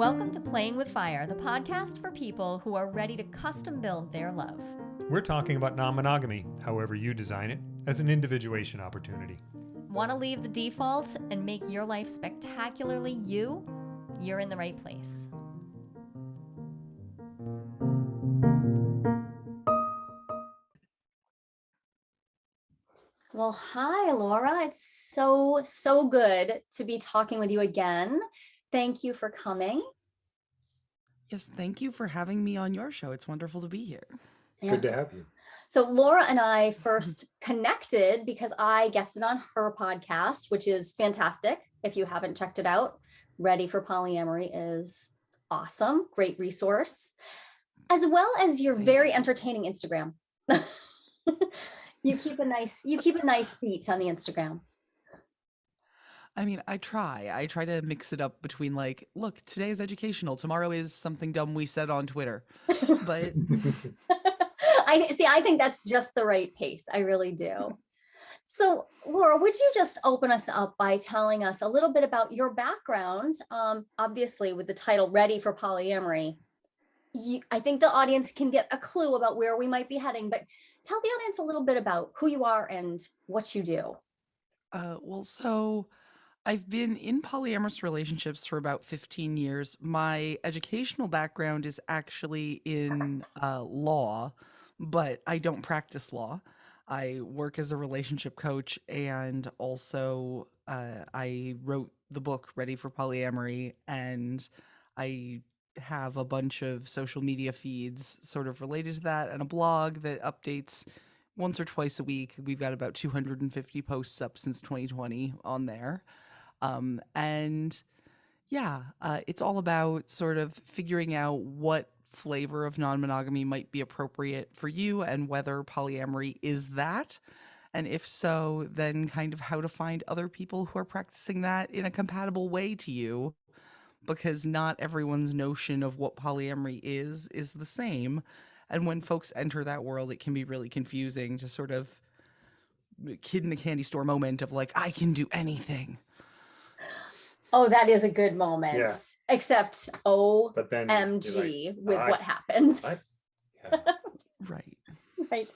Welcome to Playing with Fire, the podcast for people who are ready to custom build their love. We're talking about non monogamy, however you design it, as an individuation opportunity. Want to leave the default and make your life spectacularly you? You're in the right place. Well, hi, Laura. It's so, so good to be talking with you again. Thank you for coming. Yes, thank you for having me on your show. It's wonderful to be here. It's yeah. good to have you. So Laura and I mm-hmm. first connected because I guested on her podcast, which is fantastic. If you haven't checked it out, Ready for Polyamory is awesome, great resource, as well as your very entertaining Instagram. you keep a nice you keep a nice beat on the Instagram. I mean, I try. I try to mix it up between like, look, today is educational. Tomorrow is something dumb we said on Twitter. But I see, I think that's just the right pace. I really do. So, Laura, would you just open us up by telling us a little bit about your background? Um, obviously, with the title Ready for Polyamory, you, I think the audience can get a clue about where we might be heading, but tell the audience a little bit about who you are and what you do. Uh, well, so I've been in polyamorous relationships for about 15 years. My educational background is actually in uh, law, but I don't practice law. I work as a relationship coach and also uh, I wrote the book Ready for Polyamory and I have a bunch of social media feeds sort of related to that and a blog that updates once or twice a week. We've got about 250 posts up since 2020 on there. Um, and yeah, uh, it's all about sort of figuring out what flavor of non monogamy might be appropriate for you and whether polyamory is that. And if so, then kind of how to find other people who are practicing that in a compatible way to you. Because not everyone's notion of what polyamory is is the same. And when folks enter that world, it can be really confusing to sort of kid in a candy store moment of like, I can do anything. Oh, that is a good moment. Yeah. Except OMG But then like, with I- what happens. I, yeah. Right. Right.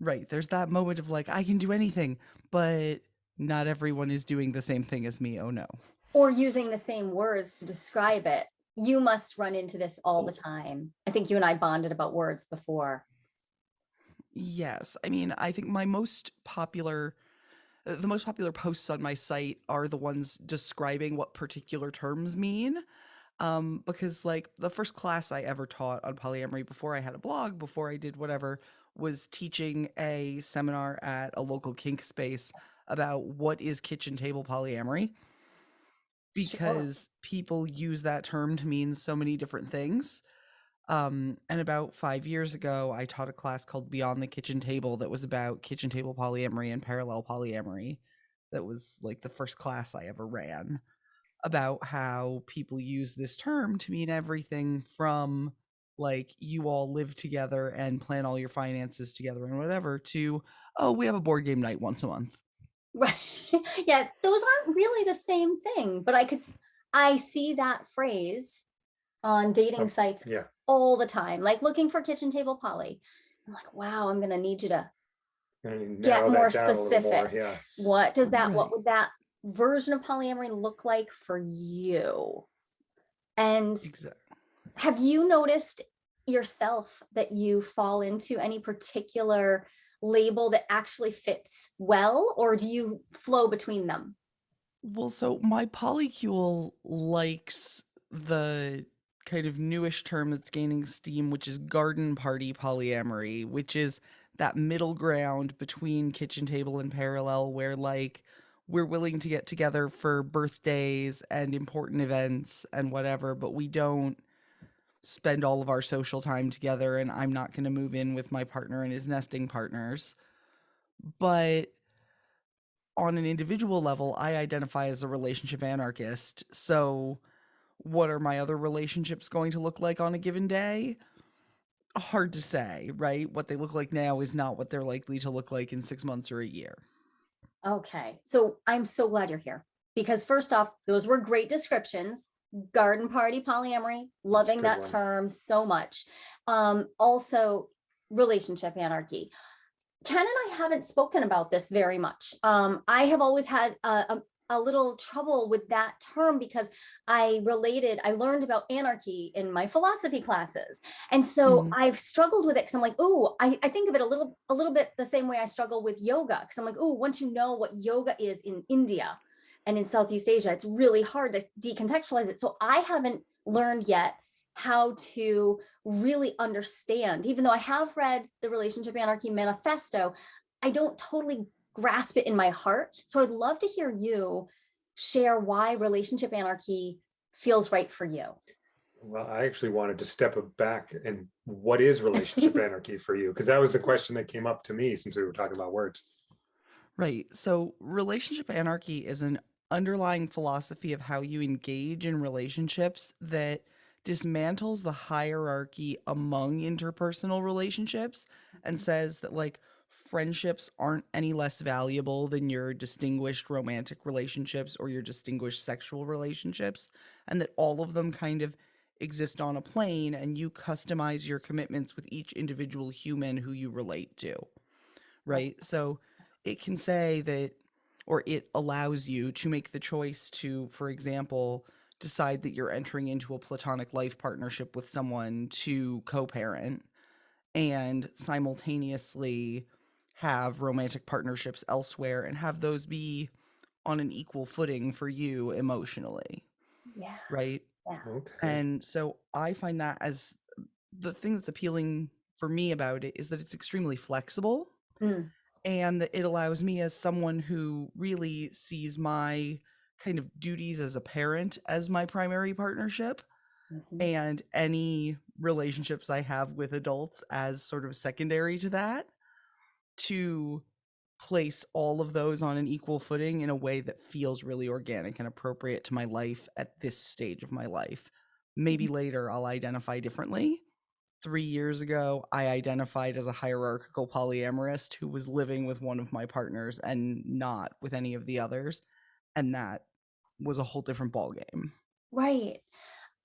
Right. There's that moment of like, I can do anything, but not everyone is doing the same thing as me. Oh no. Or using the same words to describe it. You must run into this all the time. I think you and I bonded about words before. Yes. I mean, I think my most popular the most popular posts on my site are the ones describing what particular terms mean. Um, because like the first class I ever taught on polyamory before I had a blog, before I did whatever, was teaching a seminar at a local kink space about what is kitchen table polyamory. Because people use that term to mean so many different things. Um, and about five years ago, I taught a class called Beyond the Kitchen Table that was about kitchen table polyamory and parallel polyamory. That was like the first class I ever ran about how people use this term to mean everything from like you all live together and plan all your finances together and whatever to oh we have a board game night once a month Right. yeah, those aren't really the same thing, but I could I see that phrase on dating Oh, sites yeah. all the time, like looking for kitchen table poly. I'm like, wow, I'm gonna need you to Get more down a little more, specific. Yeah. what does that Right. what would that version of polyamory look like for you? And exactly have you noticed yourself that you fall into any particular label that actually fits well, or do you flow between them? well so my polycule likes the kind of newish term that's gaining steam which is garden party polyamory which is that middle ground between kitchen table and parallel where like we're willing to get together for birthdays and important events and whatever but we don't spend all of our social time together and I'm not going to move in with my partner and his nesting partners. But on an individual level I identify as a relationship anarchist so what are my other relationships going to look like on a given day hard to say right what they look like now is not what they're likely to look like in 6 months or a year Okay, so I'm so glad you're here because first off, those were great descriptions. garden party polyamory, loving that one. term so much. Um, also relationship anarchy. Ken and I haven't spoken about this very much. Um, I have always had a, a, a little trouble with that term because I related, I learned about anarchy in my philosophy classes. And so Mhm. I've struggled with it because I'm like, oh, I, I think of it a little, a little bit the same way I struggle with yoga. Because I'm like, oh, once you know what yoga is in India and in Southeast Asia, it's really hard to decontextualize it. So I haven't learned yet how to really understand, even though I have read the Relationship Anarchy Manifesto, I don't totally grasp it in my heart. So I'd love to hear you share why relationship anarchy feels right for you. Well, I actually wanted to step back and what is relationship anarchy for you? Because that was the question that came up to me since we were talking about words. Right. So, relationship anarchy is an underlying philosophy of how you engage in relationships that dismantles the hierarchy among interpersonal relationships and mm-hmm. says that, like, friendships aren't any less valuable than your distinguished romantic relationships or your distinguished sexual relationships, and that all of them kind of exist on a plane and you customize your commitments with each individual human who you relate to. Right. So, it can say that or it allows you to make the choice to for example decide that you're entering into a platonic life partnership with someone to co-parent and simultaneously have romantic partnerships elsewhere and have those be on an equal footing for you emotionally Yeah. right Okay. and so I find that as the thing that's appealing for me about it is that it's extremely flexible Mm. and that it allows me as someone who really sees my kind of duties as a parent as my primary partnership Mhm. and any relationships I have with adults as sort of secondary to that to place all of those on an equal footing in a way that feels really organic and appropriate to my life at this stage of my life. Maybe mm-hmm. later I'll identify differently. Three years ago, I identified as a hierarchical polyamorist who was living with one of my partners and not with any of the others. And that was a whole different ballgame. Right.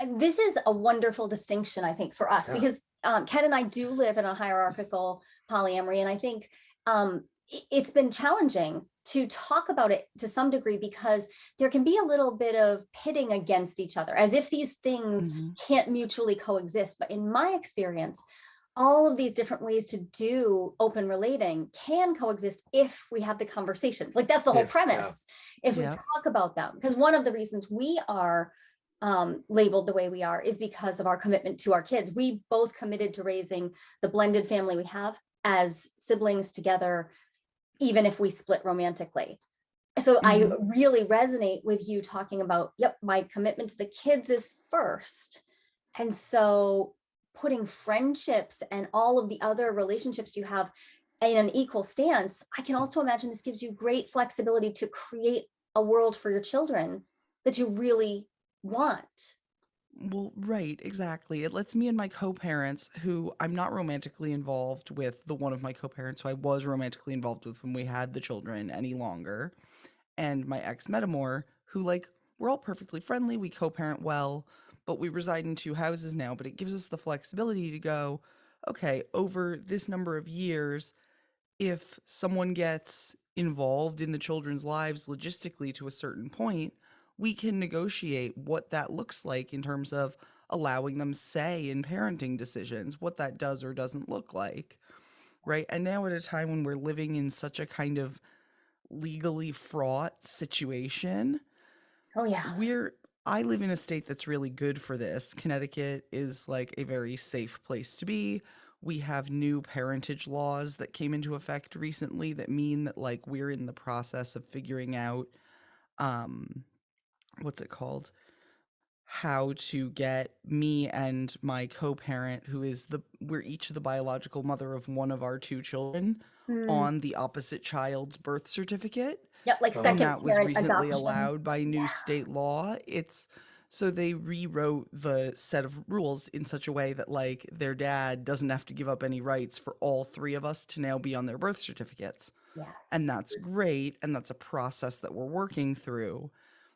This is a wonderful distinction, I think, for us Yeah. because um, Ken and I do live in a hierarchical polyamory, and I think um, it's been challenging to talk about it to some degree because there can be a little bit of pitting against each other, as if these things Mhm. can't mutually coexist. But in my experience, all of these different ways to do open relating can coexist if we have the conversations. Like that's the whole If, yeah. premise. If we talk about them, because one of the reasons we are um, labeled the way we are is because of our commitment to our kids. We both committed to raising the blended family we have as siblings together, even if we split romantically. So I really resonate with you talking about, yep, my commitment to the kids is first. And so putting friendships and all of the other relationships you have in an equal stance, I can also imagine this gives you great flexibility to create a world for your children that you really want. Well, right, exactly. It lets me and my co-parents, who I'm not romantically involved with, the one of my co-parents who I was romantically involved with when we had the children any longer, and my ex metamour, who like we're all perfectly friendly, we co-parent well, but we reside in two houses now, but it gives us the flexibility to go, okay, over this number of years, if someone gets involved in the children's lives logistically to a certain point, we can negotiate what that looks like in terms of allowing them say in parenting decisions, what that does or doesn't look like. Right. And now, at a time when we're living in such a kind of legally fraught situation, Oh, yeah. we're I live in a state that's really good for this. Connecticut is like a very safe place to be. We have new parentage laws that came into effect recently that mean that like we're in the process of figuring out um what's it called? How to get me and my co-parent who is the we're each the biological mother of one of our two children Mm, on the opposite child's birth certificate Yep, like second and that was recently adoption. allowed by new Yeah. state law it's so they rewrote the set of rules in such a way that like their dad doesn't have to give up any rights for all three of us to now be on their birth certificates Yes. and that's great and that's a process that we're working through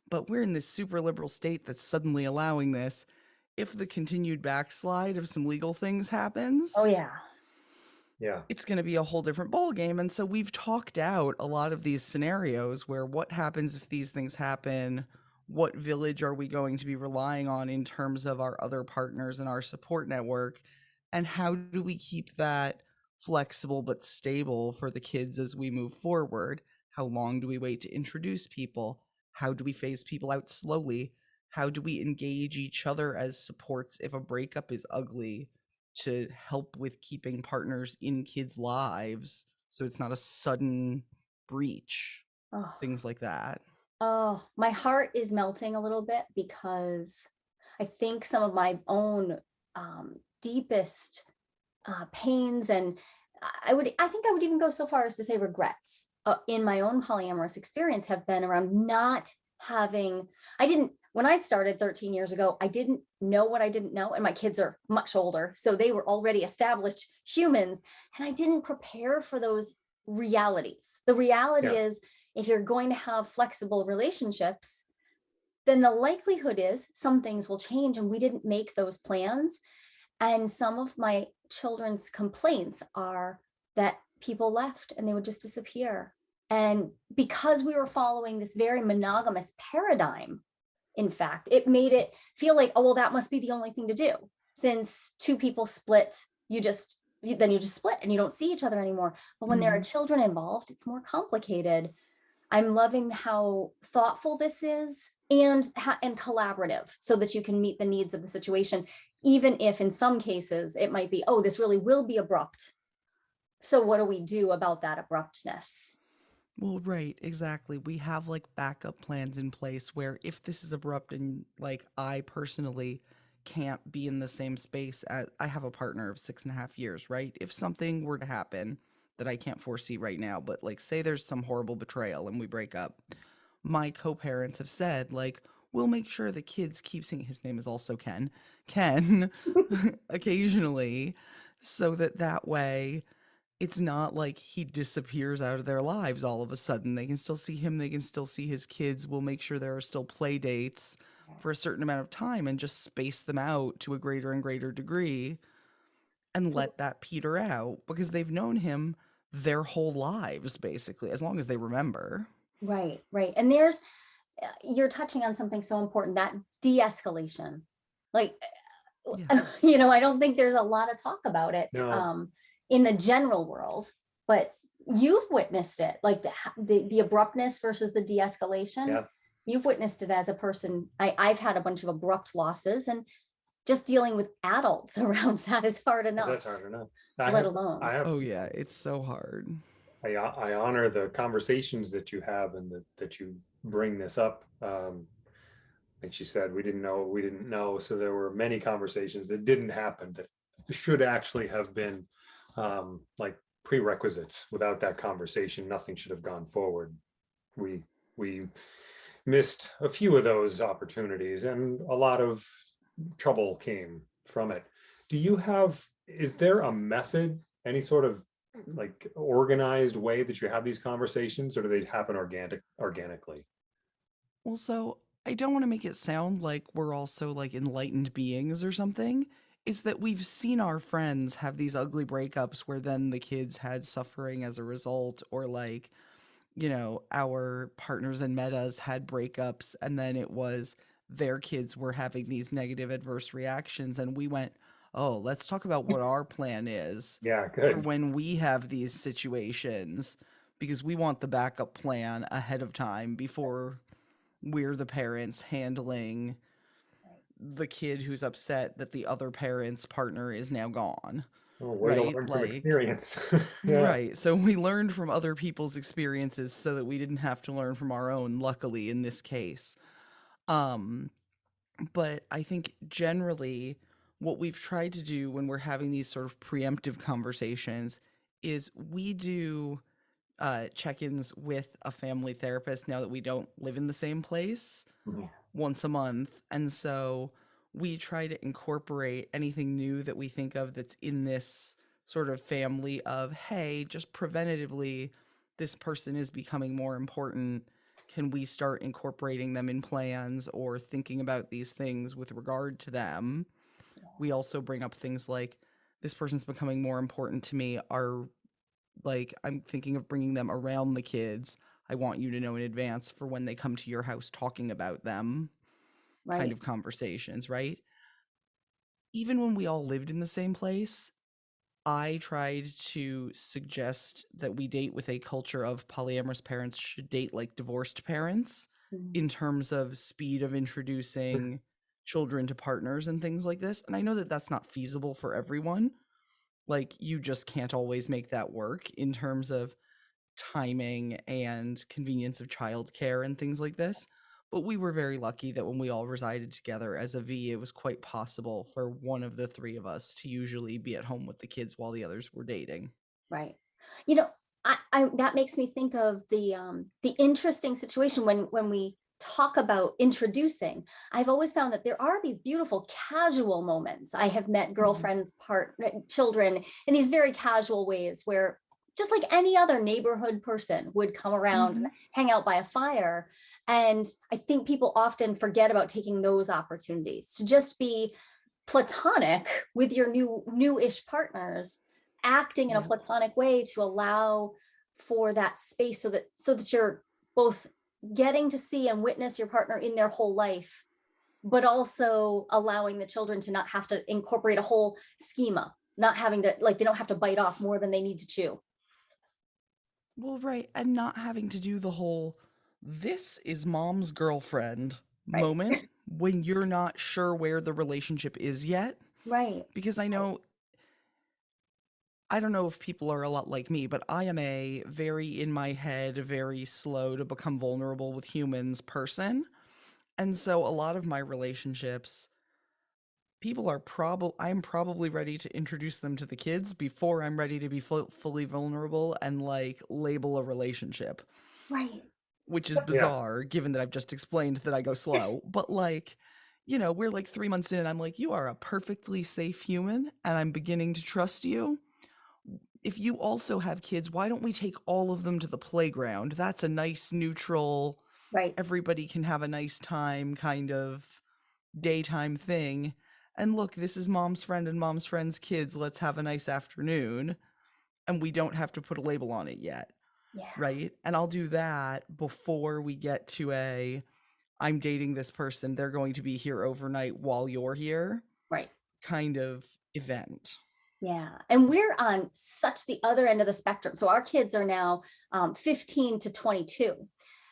but we're in this super liberal state that's suddenly allowing this. If the continued backslide of some legal things oh, happens, Oh, yeah. Yeah, it's going to be a whole different ballgame. And so we've talked out a lot of these scenarios where what happens if these things happen? What village are we going to be relying on in terms of our other partners and our support network? And how do we keep that flexible but stable for the kids as we move forward? How long do we wait to introduce people? How do we phase people out slowly? How do we engage each other as supports if a breakup is ugly? to help with keeping partners in kids' lives so it's not a sudden breach, Oh. things like that. Oh, my heart is melting a little bit because I think some of my own um, deepest uh, pains and I- I would, I think I would even go so far as to say regrets uh, in my own polyamorous experience have been around not having, I didn't, when I started 13 years ago, I didn't know what I didn't know. And my kids are much older. So they were already established humans. And I didn't prepare for those realities. The reality Yeah. is, if you're going to have flexible relationships, then the likelihood is some things will change and we didn't make those plans. And some of my children's complaints are that people left and they would just disappear. And because we were following this very monogamous paradigm, in fact, it made it feel like, oh, well, that must be the only thing to do. Since two people split, you just, you, then you just split and you don't see each other anymore. But when there are mm-hmm. children involved, it's more complicated. I'm loving how thoughtful this is and and collaborative so that you can meet the needs of the situation even if in some cases it might be oh this really will be abrupt so what do we do about that abruptness Well, right, exactly. We have like backup plans in place where if this is abrupt and like I personally can't be in the same space as I have a partner of six and a half years, right? If something were to happen that I can't foresee right now, but like say there's some horrible betrayal and we break up, my co-parents have said like we'll make sure the kids keep seeing his name is also Ken, Ken occasionally so that that way it's not like he disappears out of their lives all of a sudden. They can still see him, they can still see his kids. We'll make sure there are still play dates for a certain amount of time and just space them out to a greater and greater degree and So- let that peter out because they've known him their whole lives basically as long as they remember. right right and there's uh, you're touching on something so important that de-escalation like Yeah. you know i don't think there's a lot of talk about it No. um in the general world but you've witnessed it like the the, the abruptness versus the de-escalation Yeah. you've witnessed it as a person I, i've had a bunch of abrupt losses and just dealing with adults around that is hard enough that's hard enough. I let have, alone I have, Oh yeah, it's so hard. I, I honor the conversations that you have and that, that you bring this up. Um, like she said, we didn't know, we didn't know. So there were many conversations that didn't happen that should actually have been um, like prerequisites. Without that conversation, nothing should have gone forward. We, we missed a few of those opportunities and a lot of trouble came from it. Do you have, is there a method, any sort of like organized way that you have these conversations or do they happen organic, organically? Well, so I don't want to make it sound like we're also like enlightened beings or something. It's that we've seen our friends have these ugly breakups where then the kids had suffering as a result, or like, you know, our partners and metas had breakups and then it was their kids were having these negative adverse reactions. And we went, oh, let's talk about what our plan is Yeah, good. when we have these situations because we want the backup plan ahead of time before we're the parents handling the kid who's upset that the other parent's partner is now gone. Oh, right, like- experience. Yeah. Right. So we learned from other people's experiences so that we didn't have to learn from our own, luckily in this case. Um but I think generally what we've tried to do when we're having these sort of preemptive conversations is we do uh, check-ins with a family therapist now that we don't live in the same place Mhm. Once a month and so we try to incorporate anything new that we think of that's in this sort of family of hey just preventatively this person is becoming more important can we start incorporating them in plans or thinking about these things with regard to them? We also bring up things like this person's becoming more important to me. Are like I'm thinking of bringing them around the kids. I want you to know in advance for when they come to your house talking about them Right. kind of conversations, right? Even when we all lived in the same place, I tried to suggest that we date with a culture of polyamorous parents should date like divorced parents Mhm. in terms of speed of introducing children to partners and things like this. And I know that that's not feasible for everyone. Like, you just can't always make that work in terms of timing and convenience of childcare and things like this. But we were very lucky that when we all resided together as a V, it was quite possible for one of the three of us to usually be at home with the kids while the others were dating. Right. You know, I, I that makes me think of the um the interesting situation when when we talk about introducing. I've always found that there are these beautiful casual moments. I have met girlfriends, part children in these very casual ways where just like any other neighborhood person would come around and hang out by a fire. And I think people often forget about taking those opportunities to just be platonic with your new new-ish partners acting in a platonic way to allow for that space so that so that you're both getting to see and witness your partner in their whole life but also allowing the children to not have to incorporate a whole schema not having to like they don't have to bite off more than they need to chew Well, right. And not having to do the whole this is mom's girlfriend Right. moment when you're not sure where the relationship is yet. right Because I know, I don't know if people are a lot like me, but I am a very in my head, very slow to become vulnerable with humans person. And so a lot of my relationships, people are probably, I'm probably ready to introduce them to the kids before I'm ready to be fu- fully vulnerable and like label a relationship right which is Yeah. bizarre given that I've just explained that I go slow. But like, you know, we're like three months in, and I'm like, you are a perfectly safe human, and I'm beginning to trust you. If you also have kids, why don't we take all of them to the playground? That's a nice, neutral, right everybody can have a nice time kind of daytime thing. And look, this is mom's friend and mom's friend's kids. Let's have a nice afternoon. And we don't have to put a label on it yet yeah right? And I'll do that before we get to a I'm dating this person, they're going to be here overnight while you're here right kind of event. Yeah, and we're on such the other end of the spectrum. So our kids are now um, 15 to 22.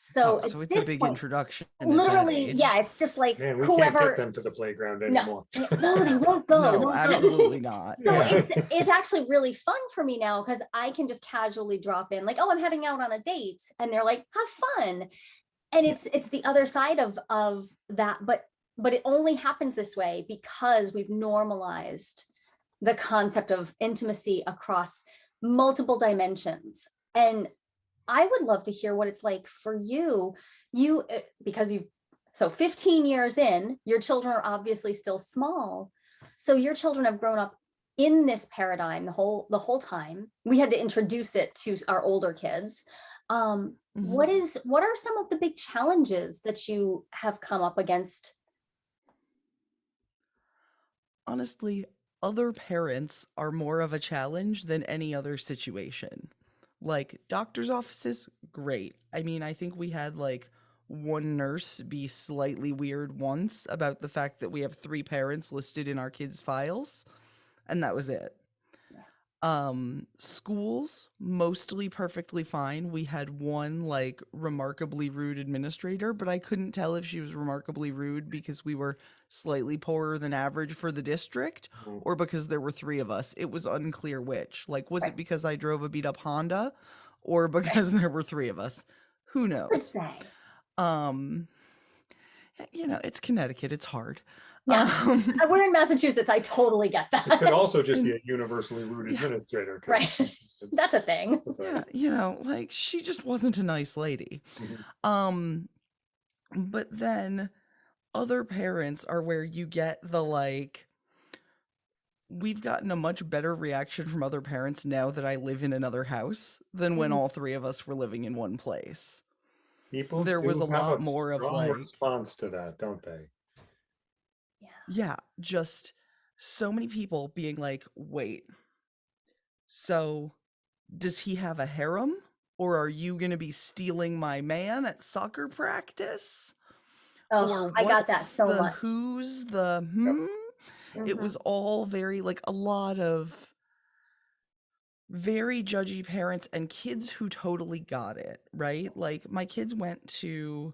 So, Oh, so it's a big point, introduction. at that Literally, age. yeah, it's just like Man, we can't get them to the playground anymore. no, they won't go. No, absolutely not. So Yeah. it's it's actually really fun for me now because I can just casually drop in, like, oh, I'm heading out on a date, and they're like, have fun. And it's it's the other side of of that, but but it only happens this way because we've normalized the concept of intimacy across multiple dimensions. And I would love to hear what it's like for you. You uh, because you've so 15 years in, your children are obviously still small. So your children have grown up in this paradigm the whole the whole time. We had to introduce it to our older kids. Um, Mhm. what is what are some of the big challenges that you have come up against? honestly, other parents are more of a challenge than any other situation. Like doctor's offices, great. I mean, I think we had like one nurse be slightly weird once about the fact that we have three parents listed in our kids' files, and that was it. Um, schools mostly perfectly fine. We had one like remarkably rude administrator, but I couldn't tell if she was remarkably rude because we were slightly poorer than average for the district Mhm. or because there were three of us. It was unclear which. Like, was it because I drove a beat up Honda or because there were three of us? Who knows? Um, you know, it's Connecticut. It's hard. Yeah. Um, We're in Massachusetts. I totally get that. It could also just be a universally rude Yeah. administrator. 'cause Right. That's a thing. it's a- yeah, you know, like she just wasn't a nice lady. Mhm. Um, but then other parents are where you get the like, we've gotten a much better reaction from other parents now that I live in another house than when Mhm. all three of us were living in one place. People there was a have lot more of like response to that, don't they? Yeah. Just so many people being like, wait, so does he have a harem? Or are you going to be stealing my man at soccer practice? Oh, I got that so the much. who's the hmm? It Mhm. was all very like a lot of very judgy parents and kids who totally got it, right? Like my kids went to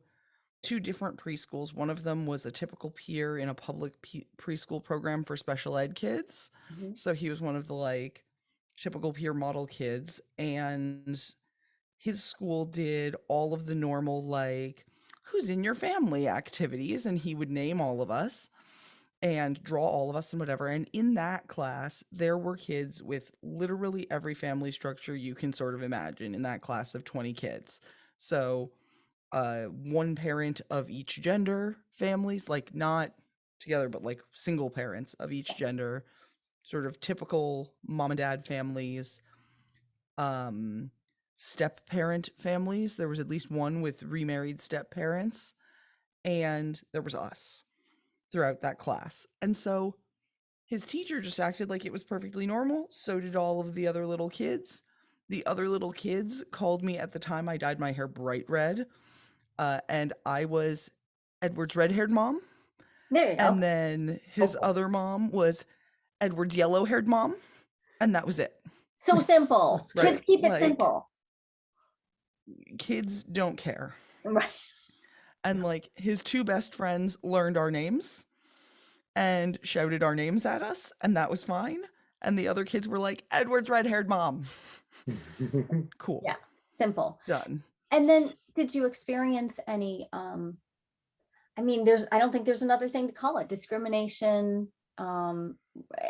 two different preschools. One of them was a typical peer in a public pe- preschool program for special ed kids. Mhm. So he was one of the like typical peer model kids and his school did all of the normal like who's in your family activities and he would name all of us and draw all of us and whatever. And in that class, there were kids with literally every family structure you can sort of imagine in that class of 20 kids. So, uh, one parent of each gender families, like not together, but like single parents of each gender, sort of typical mom and dad families, um, step parent families. There was at least one with remarried step parents, and there was us throughout that class. And so his teacher just acted like it was perfectly normal. So did all of the other little kids. The other little kids called me at the time I dyed my hair bright red. Uh, and I was Edward's red haired mom. There you go. And then his Oh. other mom was Edward's yellow haired mom. And that was it. so simple. That's Kids keep it Like- simple. Kids don't care. Right. and like his two best friends learned our names and shouted our names at us and that was fine and the other kids were like edward's red-haired mom cool Yeah. Simple. done And then did you experience any um I mean there's I don't think there's another thing to call it discrimination um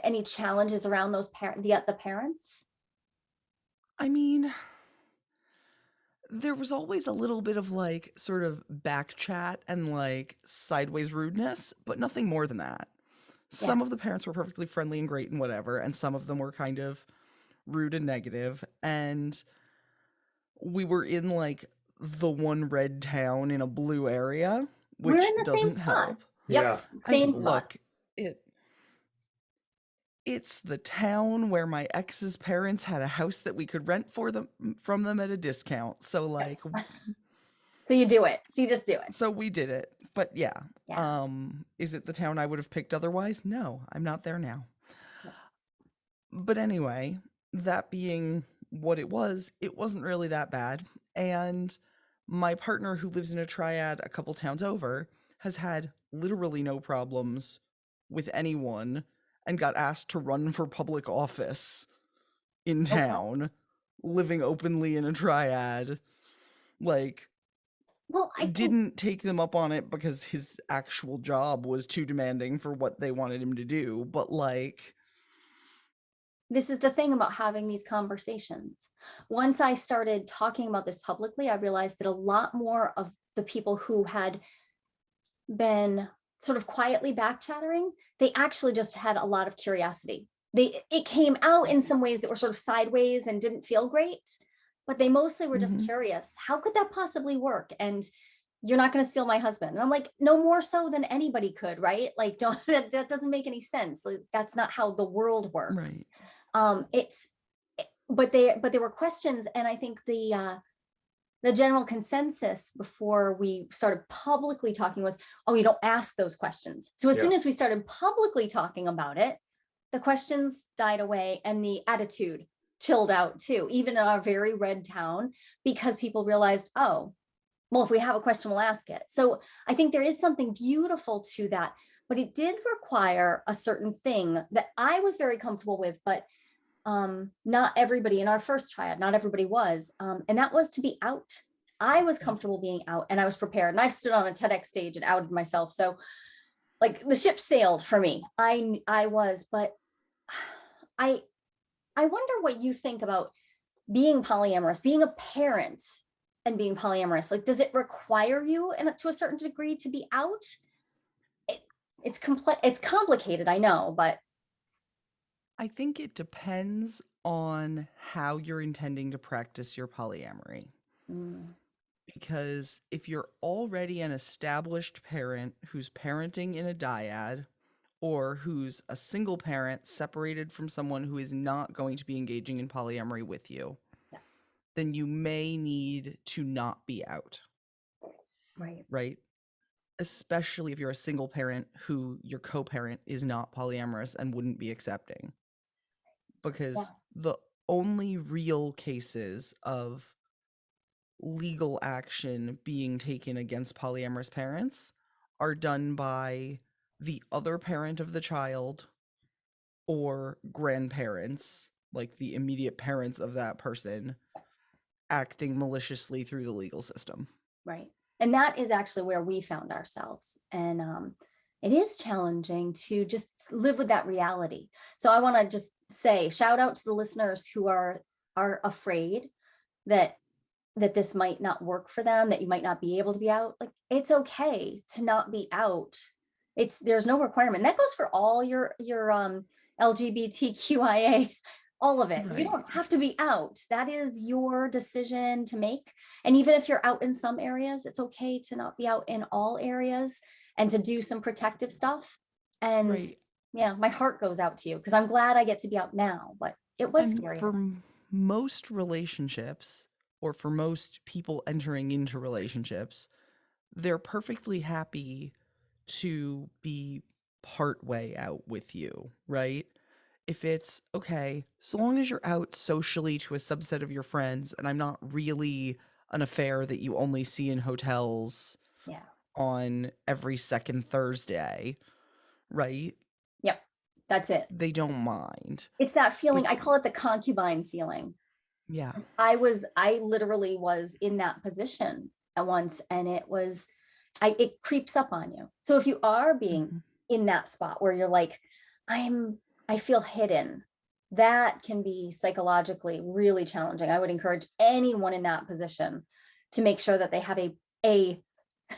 any challenges around those parent the the parents? i mean there was always a little bit of like sort of back chat and like sideways rudeness but nothing more than that some of the parents were perfectly friendly and great and whatever and some of them were kind of rude and negative and we were in like the one red town in a blue area which in the same doesn't help Yep. Yeah, Same spot. look it it's the town where my ex's parents had a house that we could rent for them from them at a discount so like So you do it. So you just do it. so we did it but yeah Yeah. um is it the town i would have picked otherwise no i'm not there now Yeah. but anyway that being what it was it wasn't really that bad and my partner who lives in a triad a couple towns over has had literally no problems with anyone and got asked to run for public office in oh, wow. town living openly in a triad like Well, I didn't take them up on it because his actual job was too demanding for what they wanted him to do but like this is the thing about having these conversations. Once I started talking about this publicly, I realized that a lot more of the people who had been sort of quietly back chattering, they actually just had a lot of curiosity. They it came out in some ways that were sort of sideways and didn't feel great, but they mostly were just Mhm. curious. How could that possibly work? And you're not going to steal my husband. And I'm like, no more so than anybody could, right? Like, don't that, that doesn't make any sense. Like, that's not how the world works right um it's but they but there were questions and i think the uh the general consensus before we started publicly talking was oh you don't ask those questions. So as soon as we started publicly talking about it the questions died away and the attitude chilled out too even in our very red town because people realized oh well if we have a question we'll ask it. So i think there is something beautiful to that but it did require a certain thing that i was very comfortable with but um not everybody in our first triad not everybody was um and that was to be out. I was comfortable being out and i was prepared and i've stood on a tedx stage and outed myself so like the ship sailed for me. I i was but i i wonder what you think about being polyamorous being a parent and being polyamorous. Like does it require you and to a certain degree to be out? It, it's complex it's complicated i know but i think it depends on how you're intending to practice your polyamory mm, because if you're already an established parent who's parenting in a dyad or who's a single parent separated from someone who is not going to be engaging in polyamory with you, Yeah. then you may need to not be out, Right. right? Especially if you're a single parent who your co parent is not polyamorous and wouldn't be accepting. Because the only real cases of legal action being taken against polyamorous parents are done by the other parent of the child or grandparents, like the immediate parents of that person, acting maliciously through the legal system. Right. And that is actually where we found ourselves. And um, it is challenging to just live with that reality. So I want to just say shout out to the listeners who are are afraid that that this might not work for them, that you might not be able to be out. Like it's okay to not be out. It's there's no requirement. That goes for all your your um LGBTQIA, all of it. You don't have to be out. That is your decision to make. And even if you're out in some areas, it's okay to not be out in all areas and to do some protective stuff. And Right. yeah, my heart goes out to you because I'm glad I get to be out now, but it was and scary. for most relationships or for most people entering into relationships they're perfectly happy to be part way out with you right if it's okay so long as you're out socially to a subset of your friends and i'm not really an affair that you only see in hotels. On every second thursday right Yep. That's it. they don't mind It's that feeling. I call it the concubine feeling. yeah I was, I literally was in that position at once and it was, I, it creeps up on you. So if you are being Mhm. in that spot where you're like, I'm, I feel hidden, that can be psychologically really challenging. I would encourage anyone in that position to make sure that they have a, a,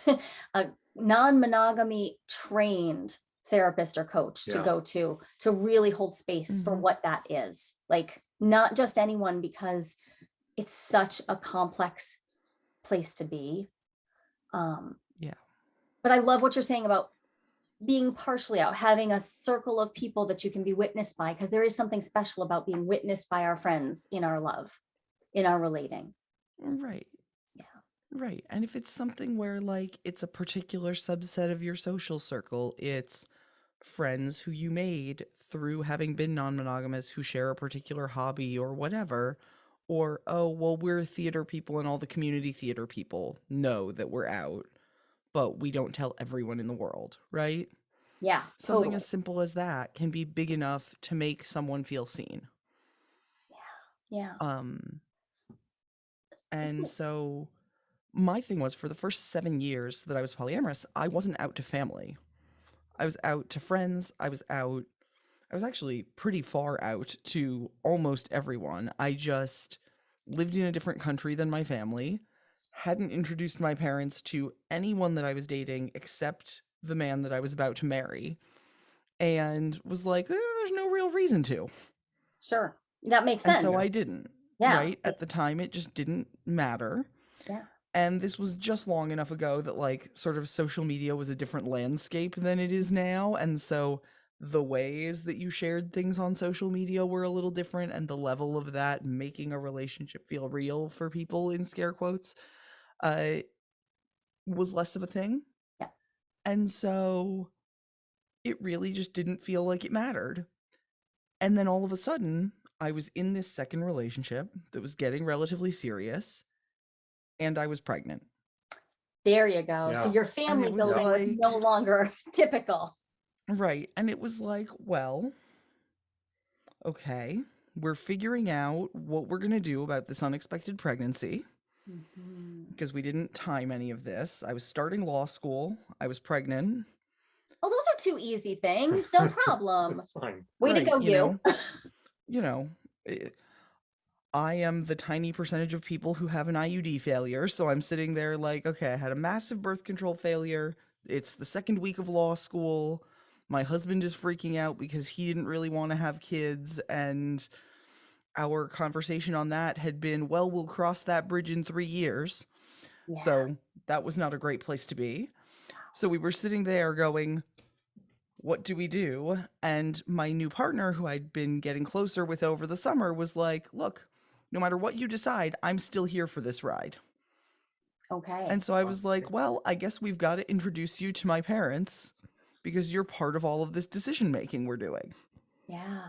a non-monogamy trained therapist or coach to go to, to really hold space for Mhm. what that is. Like not just anyone because it's such a complex place to be. Um, Yeah. But I love what you're saying about being partially out, having a circle of people that you can be witnessed by, because there is something special about being witnessed by our friends in our love, in our relating. Right. Right. And if it's something where like it's a particular subset of your social circle, it's friends who you made through having been non-monogamous who share a particular hobby or whatever, or oh, well, we're theater people and all the community theater people know that we're out, but we don't tell everyone in the world, right? Yeah. Something totally. as simple as that can be big enough to make someone feel seen. Yeah. Yeah. Um, and so my thing was for the first seven years that I was polyamorous, I wasn't out to family. I was out to friends. I was out. I was actually pretty far out to almost everyone. I just lived in a different country than my family, hadn't introduced my parents to anyone that I was dating except the man that I was about to marry, and was like, "Eh, there's no real reason to. Sure. That makes And sense. so I didn't. Yeah. Right? At the time, it just didn't matter. Yeah. And this was just long enough ago that, like, sort of social media was a different landscape than it is now. And so the ways that you shared things on social media were a little different. And the level of that making a relationship feel real for people, in scare quotes, uh, was less of a thing. Yeah. And so it really just didn't feel like it mattered. And then all of a sudden, I was in this second relationship that was getting relatively serious, and I was pregnant. there you go. So your family was building was like- no longer typical. Right. And it was like, well, okay, we're figuring out what we're going to do about this unexpected pregnancy Mhm. because we didn't time any of this. I was starting law school, I was pregnant. Oh, those are two easy things. No problem. That's fine. Way to go, you you. know. you know, it, I am the tiny percentage of people who have an IUD failure. So I'm sitting there like, okay, I had a massive birth control failure. It's the second week of law school. My husband is freaking out because he didn't really want to have kids. And our conversation on that had been, well, we'll cross that bridge in three years. Yeah. So that was not a great place to be. So we were sitting there going, what do we do? And my new partner, who I'd been getting closer with over the summer, was like, look, no matter what you decide, I'm still here for this ride. Okay. And so I was like, well, I guess we've got to introduce you to my parents because you're part of all of this decision making we're doing. yeah.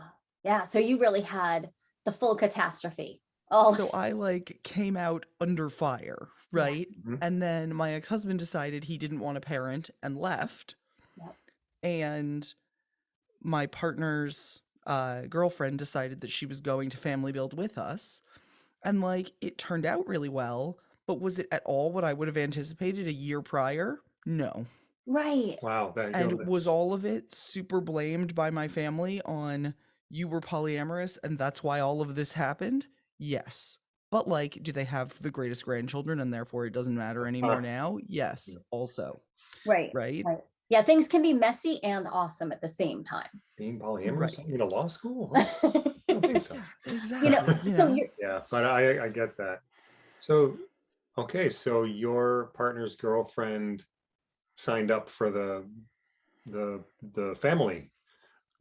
Yeah. So you really had the full catastrophe. Oh, So I like came out under fire, right? Mhm. And then my ex husband decided he didn't want a parent and left. Yep. And my partner's uh, girlfriend decided that she was going to family build with us. And like it turned out really well. But was it at all what I would have anticipated a year prior? No. right. Wow, And goodness. was all of it super blamed by my family on you were polyamorous and that's why all of this happened? Yes. But like, do they have the greatest grandchildren and therefore it doesn't matter anymore Uh, now? Yes, also. Right. Right? Right. Yeah. Things can be messy and awesome at the same time. being polyamorous Right. in a law school? Huh? I don't think so. Exactly. you know, you so know? you're, Yeah, but I, I get that. So, okay, so your partner's girlfriend signed up for the, the, the family.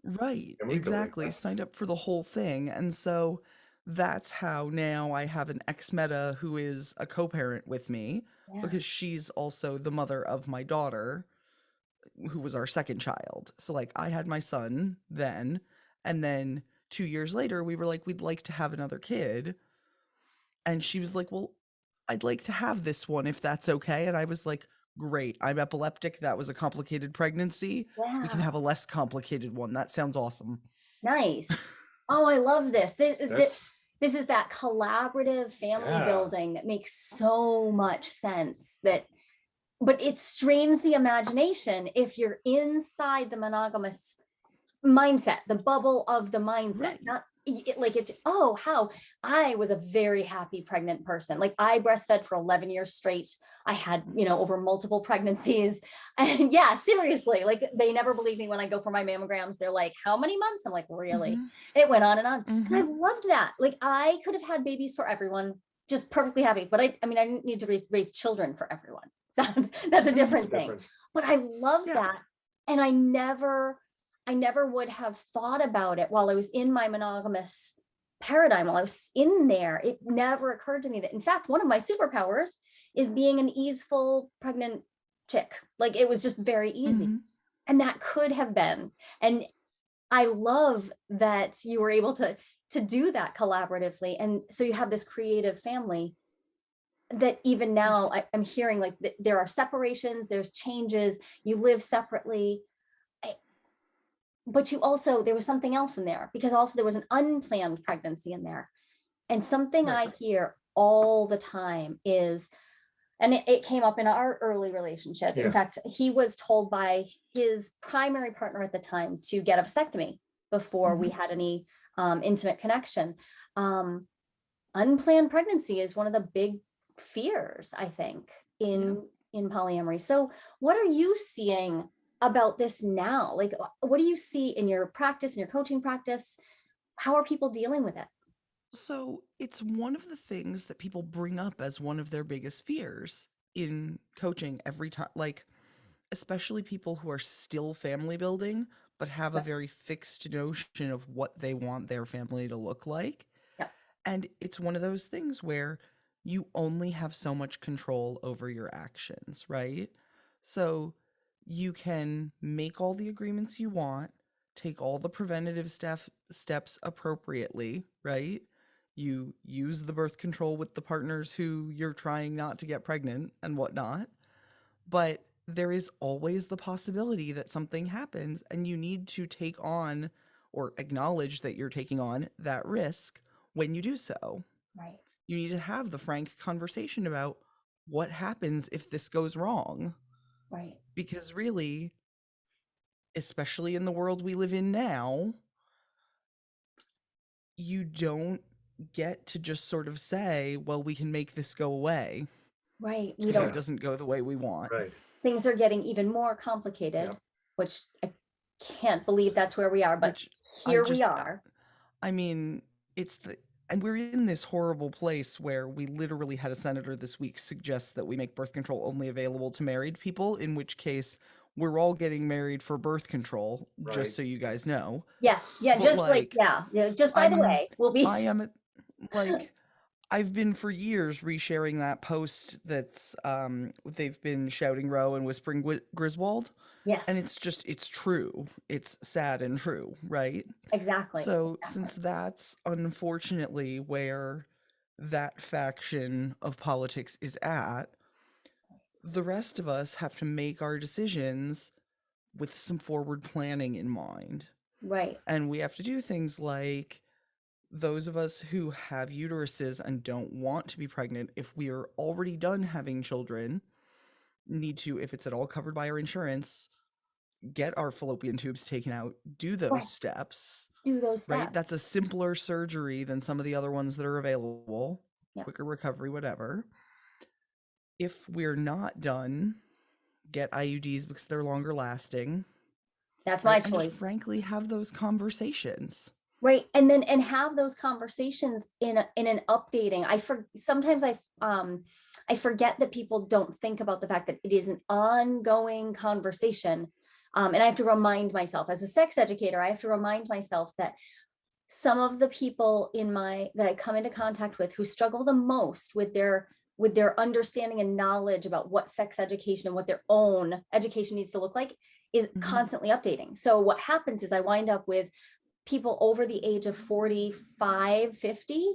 Right, Family exactly. that's- Signed up for the whole thing. And so that's how now I have an ex meta who is a co parent with me yeah. because she's also the mother of my daughter, who was our second child. So, like, I had my son then. And then two years later, we were like, we'd like to have another kid. And she was like, well, I'd like to have this one if that's okay. And I was like, great. I'm epileptic. That was a complicated pregnancy. We can have a less complicated one. That sounds awesome. Nice. Oh, I love this. This, this, That's, this is that collaborative family Yeah. building that makes so much sense that but it strains the imagination if you're inside the monogamous mindset the bubble of the mindset Right. not it, like it oh how i was a very happy pregnant person like i breastfed for 11 years straight i had you know over multiple pregnancies and yeah seriously like they never believe me when i go for my mammograms they're like how many months i'm like really Mhm, it went on and on and I mhm. loved that. Like I could have had babies for everyone, just perfectly happy. But I, I mean, I didn't need to raise, raise children for everyone. That's a different thing. different. But I love Yeah. that. And I never, I never would have thought about it while I was in my monogamous paradigm, while I was in there. It never occurred to me that, in fact, one of my superpowers is being an easeful pregnant chick. Like it was just very easy Mhm. and that could have been and i love that you were able to to do that collaboratively and so you have this creative family that even now I, i'm hearing like th- there are separations there's changes you live separately. I- but you also there was something else in there because also there was an unplanned pregnancy in there. And something Right. i hear all the time is and it, it came up in our early relationship. Yeah. in fact he was told by his primary partner at the time to get a vasectomy before we had any um, intimate connection. Um, unplanned pregnancy is one of the big fears i think in in polyamory. So what are you seeing about this now? Like what do you see in your practice in your coaching practice? How are people dealing with it? So it's one of the things that people bring up as one of their biggest fears in coaching every time, like, especially people who are still family building, but have a very fixed notion of what they want their family to look like. Yep. And it's one of those things where you only have so much control over your actions, right? So you can make all the agreements you want, take all the preventative step steps appropriately, right? You use the birth control with the partners who you're trying not to get pregnant and whatnot. But there is always the possibility that something happens and you need to take on or acknowledge that you're taking on that risk when you do so. right You need to have the frank conversation about what happens if this goes wrong. Right. Because really especially in the world we live in now you don't get to just sort of say well we can make this go away. Right we don't it doesn't go the way we want. Right. things are getting even more complicated Yep. which i can't believe that's where we are but which here just- we are. I mean it's the and we're in this horrible place where we literally had a senator this week suggest that we make birth control only available to married people, in which case we're all getting married for birth control, Right. just so you guys know. Yes, yeah, But, just like, like, yeah, yeah, just by the I'm- way, we'll be, I am like I've been for years resharing that post that's um they've been shouting Roe and whispering Griswold yes, and it's just it's true. It's sad and true, right? exactly. So exactly. since that's unfortunately where that faction of politics is at, the rest of us have to make our decisions with some forward planning in mind. Right, And we have to do things like those of us who have uteruses and don't want to be pregnant, if we are already done having children, need to, if it's at all covered by our insurance, get our fallopian tubes taken out, do those Right. steps, do those steps. right? That's a simpler surgery than some of the other ones that are available, Yep. quicker recovery, whatever. If we're not done, get IUDs because they're longer lasting. That's my right? And choice. frankly, have those conversations. Right. And then, and have those conversations in, a, in an updating. I for, sometimes I, um, I forget that people don't think about the fact that it is an ongoing conversation. Um, and I have to remind myself as a sex educator, I have to remind myself that some of the people in my, that I come into contact with who struggle the most with their, with their understanding and knowledge about what sex education and what their own education needs to look like is Mhm. constantly updating. So what happens is I wind up with people over the age of 45, 50,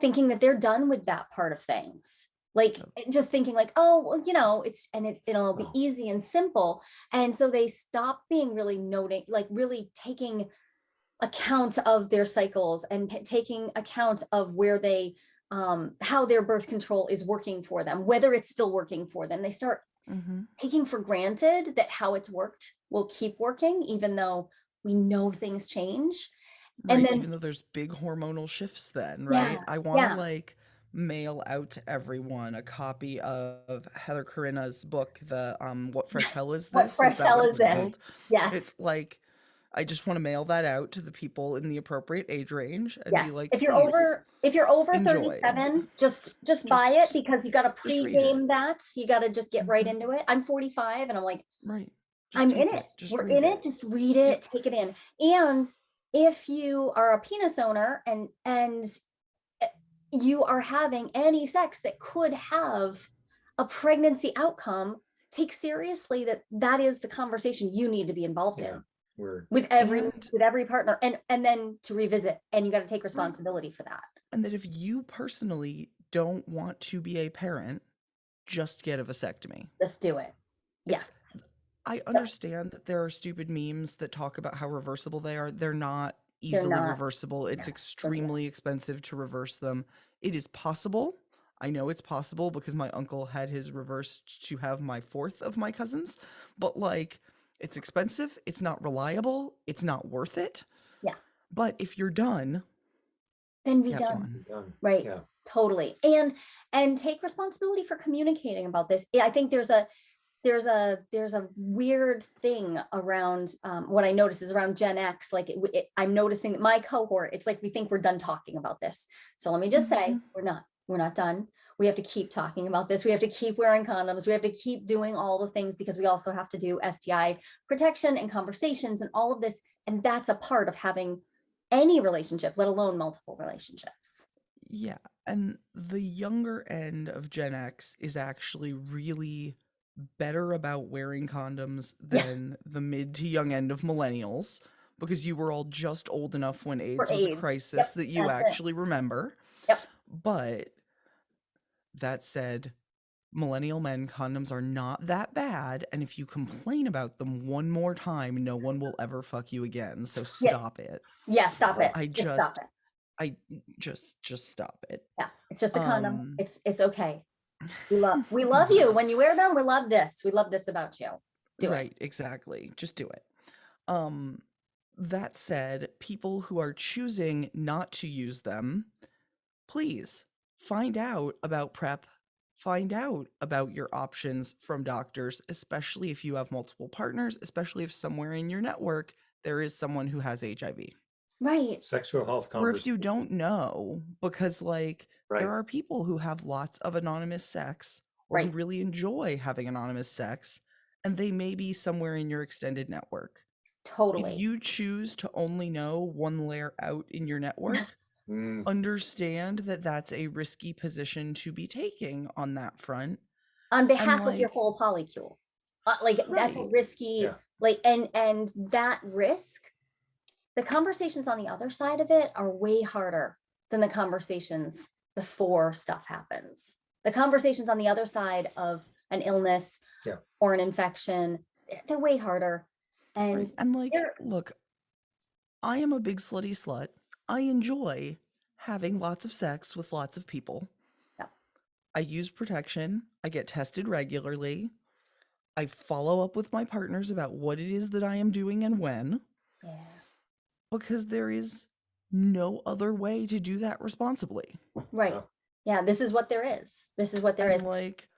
thinking that they're done with that part of things. Like eh, just thinking like, oh, well, you know, it's and it, it'll be easy and simple. And so they stop being really noting, like really taking account of their cycles and taking account of where they um how their birth control is working for them, whether it's still working for them. They start Mm-hmm. taking for granted that how it's worked will keep working, even though we know things change. And then- even though there's big hormonal shifts then, Yeah, right? I want to yeah. like mail out to everyone a copy of Heather Corinna's book, the um What Fresh Hell Is What This? Fresh that Hell what Is it's This? called? Yes. It's like I just want to mail that out to the people in the appropriate age range and yes. be like, if you're "Please, over if you're over enjoy." 37, just just buy it Just- because you got to just read pre-game that. You got to just get right Mhm. into it. I'm 45 and I'm like, right. just I'm take in it. Just We're read in it. Just read it, Yep. take it in. And if you are a penis owner and and eh, you are having any sex that could have a pregnancy outcome, take seriously that that is the conversation you need to be involved Yeah. in We're, with every And- with every partner and and then to revisit and you got to take responsibility for that. And that if you personally don't want to be a parent, just get a vasectomy. Just do it. It's- Yes. I understand that there are stupid memes that talk about how reversible they are. They're not They're easily not. reversible. It's not. extremely expensive to reverse them. It is possible. I know it's possible because my uncle had his reversed to have my fourth of my cousins, but like it's expensive, it's not reliable, it's not worth it. Yeah. But if you're done, Then be get done. one. done. Right. Yeah. totally and and take responsibility for communicating about this Yeah, i think there's a there's a there's a weird thing around um, what i notice is around gen x like it, it, i'm noticing that my cohort it's like we think we're done talking about this. So let me just say Mhm. we're not we're not done. We have to keep talking about this. We have to keep wearing condoms. We have to keep doing all the things because we also have to do sti protection and conversations and all of this and that's a part of having any relationship let alone multiple relationships. Yeah, and the younger end of Gen X is actually really better about wearing condoms than the mid to young end of millennials because you were all just old enough when AIDS was a crisis that you that's it. actually remember. Yep. But that said, millennial men condoms are not that bad and if you complain about them one more time, no one will ever fuck you again. So Yeah. stop it. Yeah, stop it. I just, stop it. I just just stop it. Yeah, it's just a condom. Um, It's it's okay. We love we love you when you wear them. We love this. We love this about you. Do it. right, exactly. Just do it. Um that said, people who are choosing not to use them, please find out about PrEP. Find out about your options from doctors, especially if you have multiple partners, especially if somewhere in your network there is someone who has HIV. Right. Sexual health or if you don't know because like Right. there are people who have lots of anonymous sex or who Right. really enjoy having anonymous sex and they may be somewhere in your extended network Totally. if you choose to only know one layer out in your network Mm, understand that that's a risky position to be taking on that front on behalf of your whole polycule. Uh, like that's a risky, Yeah. like, and, and that risk, the conversations on the other side of it are way harder than the conversations before stuff happens. The conversations on the other side of an illness Yeah. or an infection, they're, they're way harder. Right. And And like, look, I am a big slutty slut. I enjoy having lots of sex with lots of people. Yeah. I use protection. I get tested regularly. I follow up with my partners about what it is that I am doing and when, yeah, because there is no other way to do that responsibly. right. Yeah. Yeah, this is what there is. This is what there is. And like,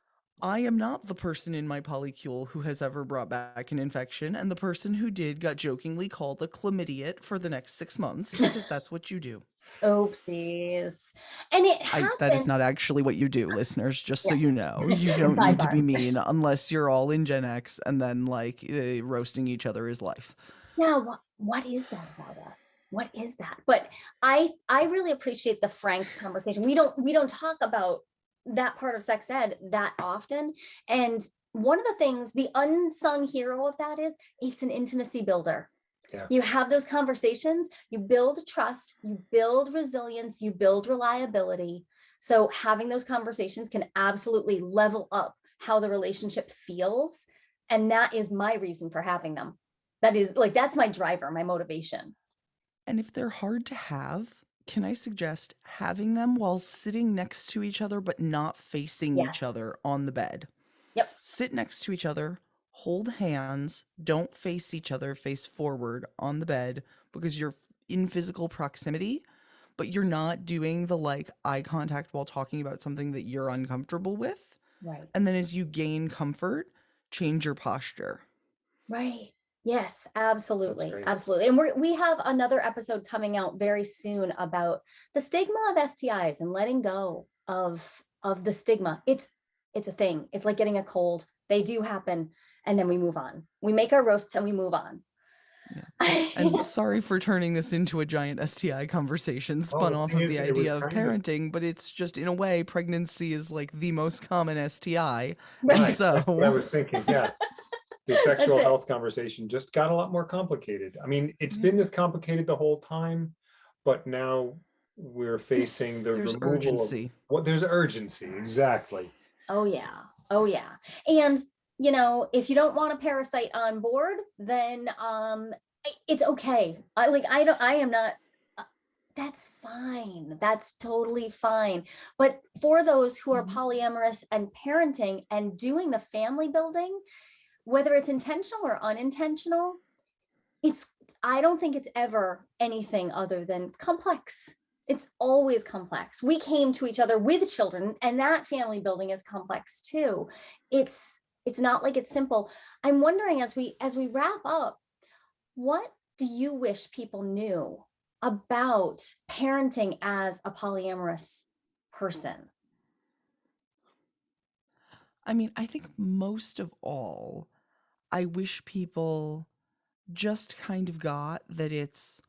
I am not the person in my polycule who has ever brought back an infection, and the person who did got jokingly called a chlamydiot for the next six months because that's what you do. Oopsies. And it I, that is not actually what you do, listeners. Just so you know, you don't need to be mean unless you're all in Gen X and then like uh, roasting each other is life. Now, what, what is that about us? What is that? But I I really appreciate the frank conversation. We don't we don't talk about that part of sex ed that often. And one of the things, the unsung hero of that is it's an intimacy builder. Yeah. You have those conversations, you build trust, you build resilience, you build reliability. So having those conversations can absolutely level up how the relationship feels. And that is my reason for having them. That is like, that's my driver, my motivation. And if they're hard to have, can I suggest having them while sitting next to each other but not facing Yes. each other on the bed? Yep. Sit next to each other, hold hands, don't face each other face forward on the bed because you're in physical proximity, but you're not doing the like eye contact while talking about something that you're uncomfortable with. Right. And then as you gain comfort, change your posture. Right. Yes, absolutely. Absolutely. And we're, we have another episode coming out very soon about the stigma of STIs and letting go of, of the stigma. It's, it's a thing. It's like getting a cold. They do happen. And then we move on. We make our roasts and we move on. And sorry for turning this into a giant STI conversation oh, spun the off of the idea of parenting, but it's just in a way, pregnancy is like the most common STI. Right. And so what I was thinking, yeah. The sexual health conversation just got a lot more complicated. I mean, it's Mm-hmm. been this complicated the whole time, but now we're facing the there's removal of, urgency. what, there's urgency, exactly. Oh yeah. Oh yeah. And you know, if you don't want a parasite on board, then um it's okay. I like I don't I am not uh, that's fine. That's totally fine. But for those who are Mhm. polyamorous and parenting and doing the family building, whether it's intentional or unintentional, it's I don't think it's ever anything other than complex. It's always complex. We came to each other with children and that family building is complex too. It's it's not like it's simple. I'm wondering as we as we wrap up, what do you wish people knew about parenting as a polyamorous person? I mean, I think most of all, I wish people just kind of got that it's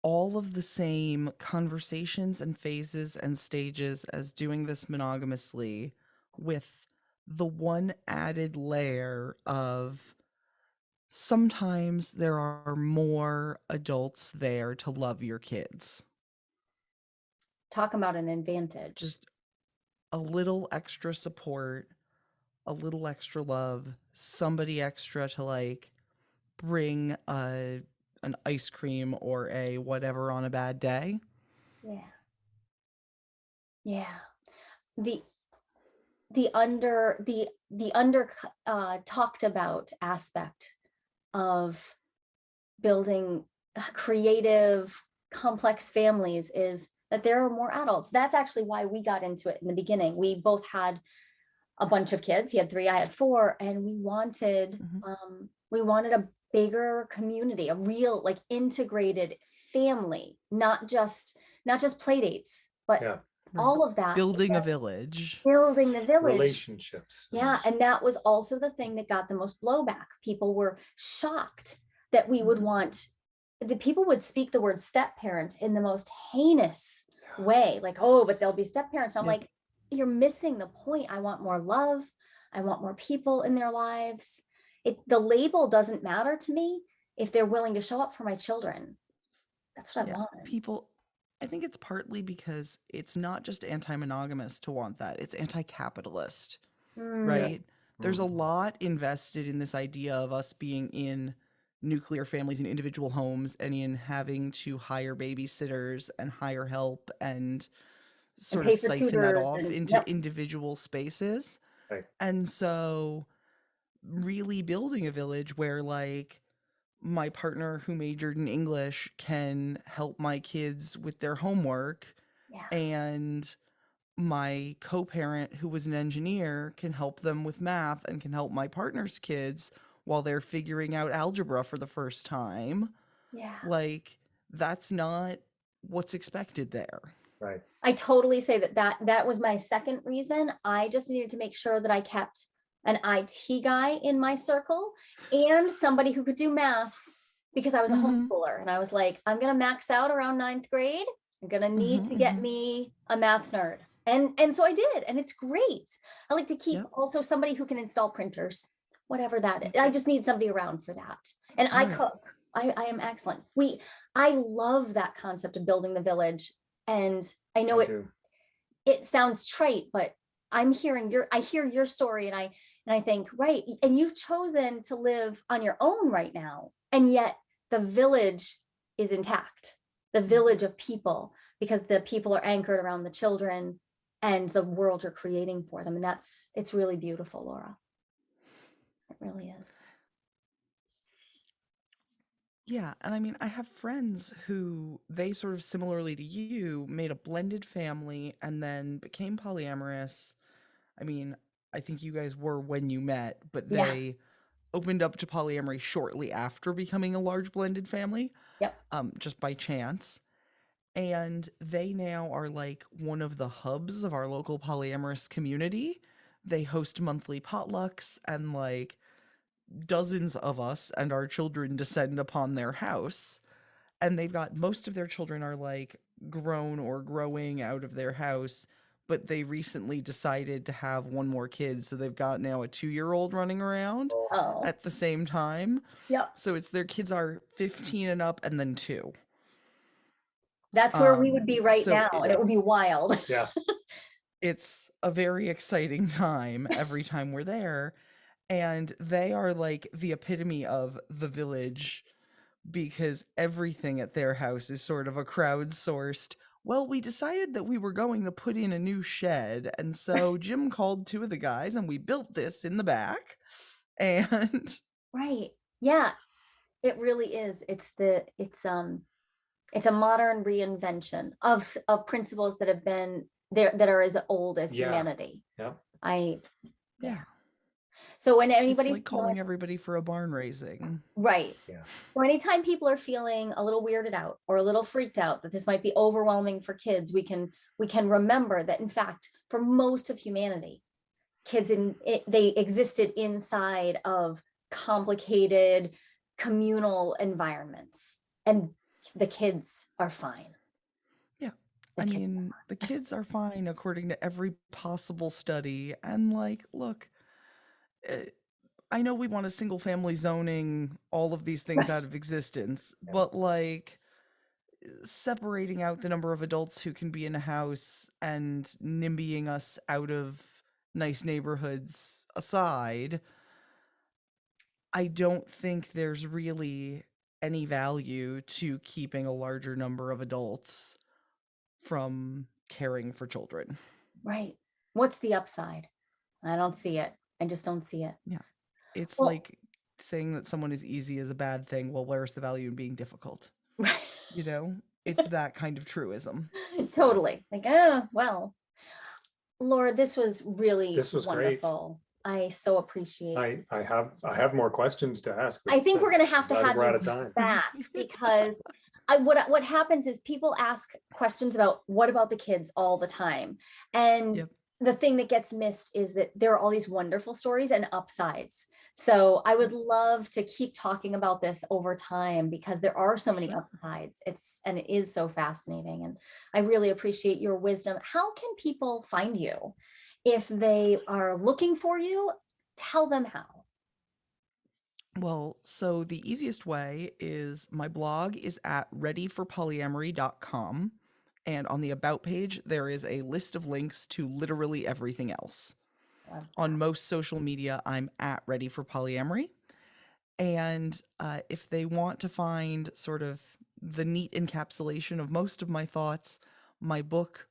all of the same conversations and phases and stages as doing this monogamously with the one added layer of sometimes there are more adults there to love your kids. Talk about an advantage. Just a little extra support, a little extra love, somebody extra to like bring a an ice cream or a whatever on a bad day. Yeah. Yeah. The the under the the under uh talked about aspect of building uh, creative complex families is that there are more adults. That's actually why we got into it in the beginning. We both had a bunch of kids. He had three, I had four, and we wanted Mhm. um we wanted a bigger community, a real like integrated family, not just, not just play dates, but Yeah. all of that. Building a village. Building the village. relationships. and- Yeah, and that was also the thing that got the most blowback. People were shocked that we would Mhm. want, the people would speak the word step parent in the most heinous way, like, oh, but they'll be step parents. I'm Yeah. like, you're missing the point. I want more love. I want more people in their lives. It, the label doesn't matter to me if they're willing to show up for my children. That's what I Yeah, want. people i think it's partly because it's not just anti-monogamous to want that it's anti-capitalist Mm, right there's a Mm. lot invested in this idea of us being in nuclear families and individual homes and in having to hire babysitters and hire help and sort of siphon that off and- into yep. individual spaces Right. and so really building a village where like my partner who majored in English can help my kids with their homework Yeah. and my co-parent who was an engineer can help them with math and can help my partner's kids while they're figuring out algebra for the first time Yeah. like that's not what's expected there Right. I totally say that that that was my second reason. I just needed to make sure that I kept an IT guy in my circle and somebody who could do math because I was a Mhm. homeschooler and I was like, I'm gonna max out around ninth grade. I'm gonna need Mhm, to get mhm. me a math nerd. And and so I did, and it's great. I like to keep Yep. also somebody who can install printers, whatever that is. I just need somebody around for that. And I Right. cook. I, I am excellent. We I love that concept of building the village. And I know it it sounds trite, but I'm hearing your, I hear your story and I, and I think, right, and you've chosen to live on your own right now. And yet the village is intact, the village mm-hmm. of people, because the people are anchored around the children and the world you're creating for them. And that's, it's really beautiful, Laura. It really is. Yeah, and I mean, I have friends who they sort of similarly to you made a blended family and then became polyamorous. I mean, I think you guys were when you met, but Yeah. they opened up to polyamory shortly after becoming a large blended family. Yep. Um, just by chance. And they now are like one of the hubs of our local polyamorous community. They host monthly potlucks and like dozens of us and our children descend upon their house and they've got most of their children are like grown or growing out of their house but they recently decided to have one more kid so they've got now a 2-year-old running around Oh, at the same time yep. so it's their kids are 15 and up and then 2 That's where we Um, would be right so now. And it would be wild. Yeah. it's a very exciting time every time we're there and they are like the epitome of the village because everything at their house is sort of a crowdsourced well we decided that we were going to put in a new shed and so jim called two of the guys and we built this in the back and Right. Yeah. It really is. It's the it's um it's a modern reinvention of of principles that have been there that are as old as Yeah. humanity. Yep. I yeah so when it's anybody like calling everybody for a barn raising right. Yeah. Or anytime people are feeling a little weirded out or a little freaked out that this might be overwhelming for kids, we can we can remember that in fact for most of humanity, kids in it, they existed inside of complicated communal environments and the kids are fine. Yeah, The I kids are mean, the kids are fine according to every possible study. And like, look, I know we want a single family zoning all of these things out of existence, Yeah. but like eh, separating out the number of adults who can be in a house and nimbying us out of nice neighborhoods aside, I don't think there's really any value to keeping a larger number of adults from caring for children. Right. What's the upside? I don't see it. I just don't see it. Yeah. It's Well- like saying that someone is easy is a bad thing. Well, where's the value in being difficult? You know, it's that kind of truism. totally. Like, oh, well. Laura, this was really This was great. wonderful. I so appreciate. I, I have, I have more questions to ask. I think we're gonna have to but have We're out you of time. back because I, what, what happens is people ask questions about what about the kids all the time? And Yep. The thing that gets missed is that there are all these wonderful stories and upsides. So I would mm-hmm. love to keep talking about this over time because there are so many upsides. It's, and it is so fascinating. And I really appreciate your wisdom. How can people find you? If they are looking for you, tell them how. Well, so the easiest way is my blog is at readyforpolyamory.com. And on the About page, there is a list of links to literally everything else. On most social media, I'm at Ready for Polyamory. And uh, if they want to find sort of the neat encapsulation of most of my thoughts, my book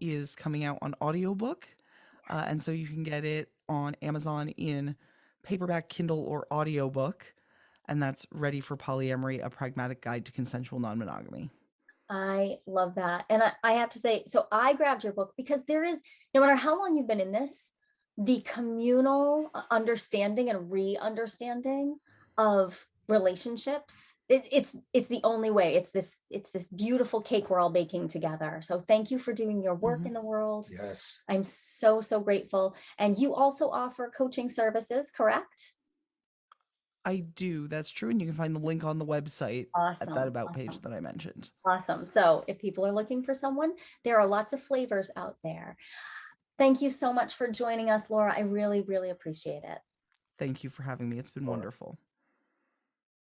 is coming out on audiobook. Uh, and so you can get it on Amazon in paperback, Kindle, or audiobook. And that's Ready for Polyamory, a pragmatic guide to consensual non monogamy. I love that. And I, I have to say, so I grabbed your book because there is, no matter how long you've been in this, the communal uh, understanding and re-understanding of relationships. It, it's it's the only way. It's this it's this beautiful cake we're all baking together. So thank you for doing your work Mhm. in the world. Yes, I'm so so grateful. And you also offer coaching services, correct? I do. That's true. And you can find the link on the website Awesome. at that About page awesome. that I mentioned. Awesome. So if people are looking for someone, there are lots of flavors out there. Thank you so much for joining us, Laura. I really, really appreciate it. Thank you for having me. It's been wonderful.